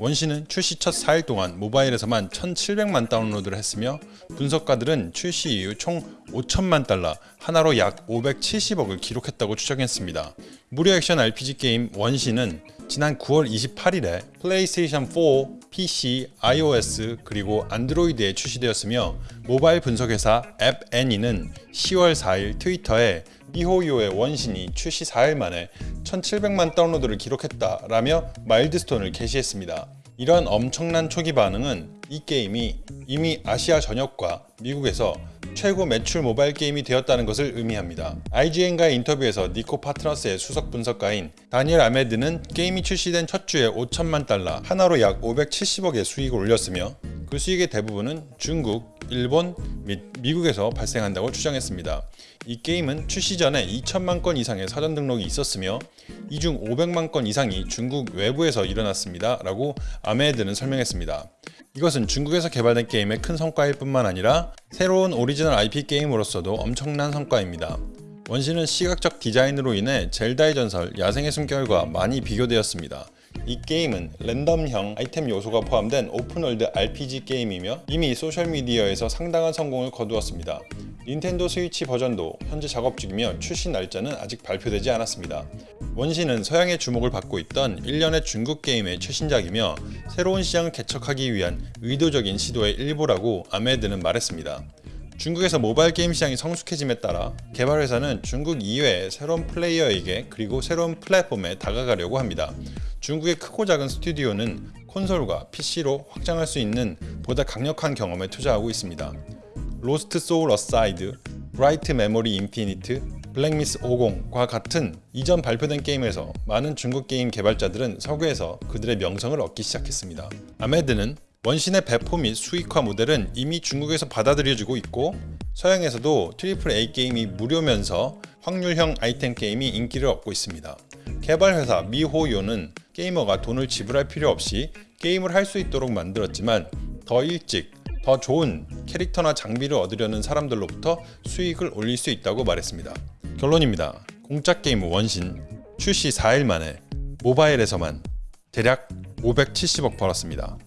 원신은 출시 첫 4일 동안 모바일에서만 1,700만 다운로드를 했으며 분석가들은 출시 이후 총 5천만 달러, 한화로 약 570억을 기록했다고 추정했습니다. 무료 액션 RPG 게임 원신은 지난 9월 28일에 플레이스테이션 4, PC, iOS 그리고 안드로이드에 출시되었으며 모바일 분석회사 App Annie는 10월 4일 트위터에 미호요의 원신이 출시 4일 만에 1700만 다운로드를 기록했다라며 마일드스톤을 게시했습니다. 이런 엄청난 초기 반응은 이 게임이 이미 아시아 전역과 미국에서 최고 매출 모바일 게임이 되었다는 것을 의미합니다. IGN과의 인터뷰에서 니코 파트너스의 수석 분석가인 다니엘 아메드는 게임이 출시된 첫 주에 5천만 달러, 하나로 약 570억의 수익을 올렸으며 그 수익의 대부분은 중국, 일본 및 미국에서 발생한다고 추정했습니다. 이 게임은 출시 전에 2천만 건 이상의 사전 등록이 있었으며 이 중 500만 건 이상이 중국 외부에서 일어났습니다. 라고 아메드는 설명했습니다. 이것은 중국에서 개발된 게임의 큰 성과일 뿐만 아니라 새로운 오리지널 IP 게임으로서도 엄청난 성과입니다. 원신은 시각적 디자인으로 인해 젤다의 전설, 야생의 숨결과 많이 비교되었습니다. 이 게임은 랜덤형 아이템 요소가 포함된 open world RPG 게임이며 이미 소셜미디어에서 상당한 성공을 거두었습니다. 닌텐도 스위치 버전도 현재 작업 중이며 출시 날짜는 아직 발표되지 않았습니다. 원신은 서양의 주목을 받고 있던 일련의 중국 게임의 최신작이며 새로운 시장을 개척하기 위한 의도적인 시도의 일부라고 아메드는 말했습니다. 중국에서 모바일 게임 시장이 성숙해짐에 따라 개발 회사는 중국 이외의 새로운 플레이어에게 그리고 새로운 플랫폼에 다가가려고 합니다. 중국의 크고 작은 스튜디오는 콘솔과 PC로 확장할 수 있는 보다 강력한 경험에 투자하고 있습니다. Lost Soul Aside, Bright Memory Infinite, Black Myth 오공과 같은 이전 발표된 게임에서 많은 중국 게임 개발자들은 서구에서 그들의 명성을 얻기 시작했습니다. 아메드는 원신의 배포 및 수익화 모델은 이미 중국에서 받아들여지고 있고 서양에서도 triple A 게임이 무료면서 확률형 아이템 게임이 인기를 얻고 있습니다. 개발 회사 미호요는 게이머가 돈을 지불할 필요 없이 게임을 할 수 있도록 만들었지만 더 일찍 더 좋은 캐릭터나 장비를 얻으려는 사람들로부터 수익을 올릴 수 있다고 말했습니다. 결론입니다. 공짜 게임 원신 출시 4일 만에 모바일에서만 대략 570억 벌었습니다.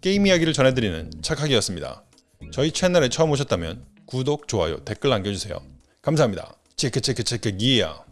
게임 이야기를 전해드리는 착하기였습니다. 저희 채널에 처음 오셨다면 구독, 좋아요, 댓글 남겨주세요. 감사합니다. 체크 체크 체크 기야